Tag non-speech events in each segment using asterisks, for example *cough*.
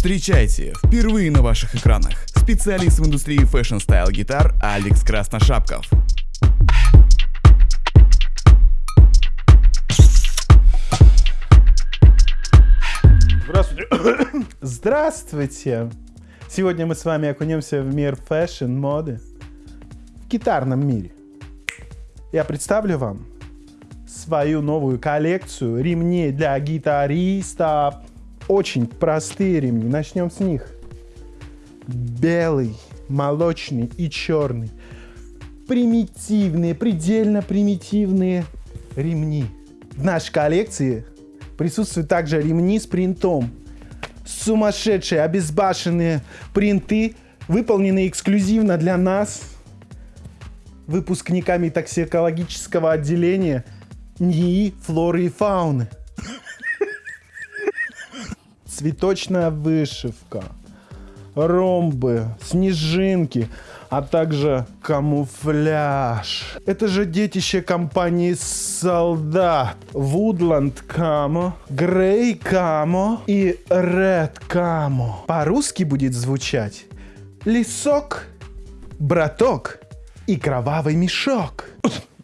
Встречайте, впервые на ваших экранах, специалист в индустрии fashion-style гитар Алекс Красношапков. Здравствуйте. *coughs* Здравствуйте. Сегодня мы с вами окунемся в мир fashion, моды, в гитарном мире. Я представлю вам свою новую коллекцию ремней для гитаристов. Очень простые ремни. Начнем с них. Белый, молочный и черный. Примитивные, предельно примитивные ремни. В нашей коллекции присутствуют также ремни с принтом. Сумасшедшие, обезбашенные принты, выполненные эксклюзивно для нас, выпускниками токсикологического отделения НИИ флоры и фауны. Цветочная вышивка, ромбы, снежинки, а также камуфляж. Это же детище компании Солдат. Woodland Camo, Grey Camo и Red Camo. По-русски будет звучать лесок, браток и кровавый мешок.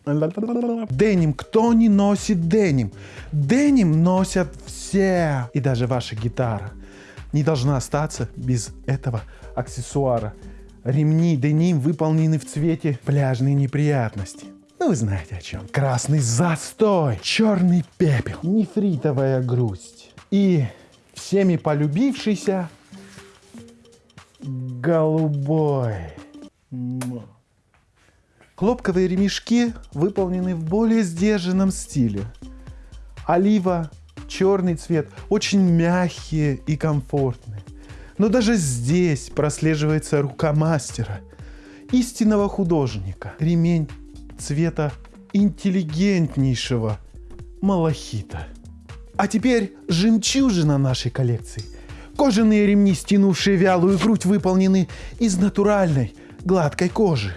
Деним. Кто не носит деним? Деним носят все. И даже ваша гитара не должна остаться без этого аксессуара. Ремни деним выполнены в цвете пляжной неприятности. Ну, вы знаете о чем. Красный застой, черный пепел, нефритовая грусть. И всеми полюбившийся голубой. Хлопковые ремешки выполнены в более сдержанном стиле. Олива, черный цвет, очень мягкие и комфортные. Но даже здесь прослеживается рука мастера, истинного художника. Ремень цвета интеллигентнейшего малахита. А теперь жемчужина нашей коллекции. Кожаные ремни, стянувшие вялую грудь, выполнены из натуральной гладкой кожи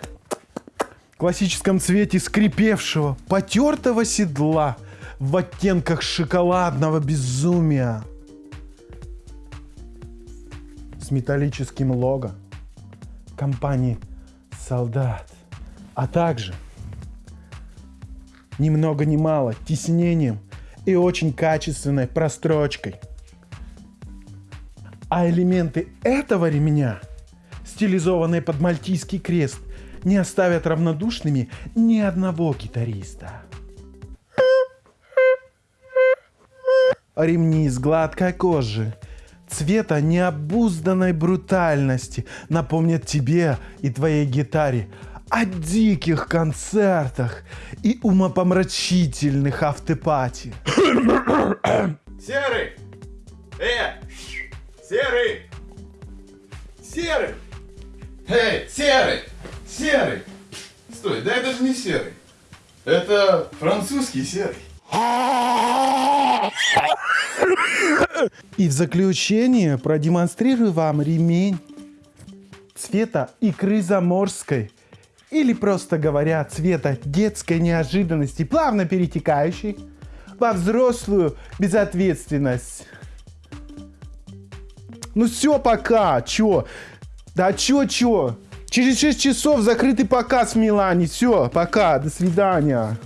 классическом цвете скрипевшего, потертого седла в оттенках шоколадного безумия. С металлическим лого компании «Солдат», а также ни много ни мало тиснением и очень качественной прострочкой. А элементы этого ремня, стилизованные под мальтийский крест, не оставят равнодушными ни одного гитариста. Ремни из гладкой кожи, цвета необузданной брутальности напомнят тебе и твоей гитаре о диких концертах и умопомрачительных автопати. Серый! Э! Серый! Серый! Эй, серый! Серый! Стой, да это же не серый. Это французский серый. И в заключение продемонстрирую вам ремень цвета икры заморской. Или просто говоря, цвета детской неожиданности, плавно перетекающей во взрослую безответственность. Ну все, пока, чё? Да чё, чё? Через 6 часов закрытый показ в Милане. Все, пока, до свидания.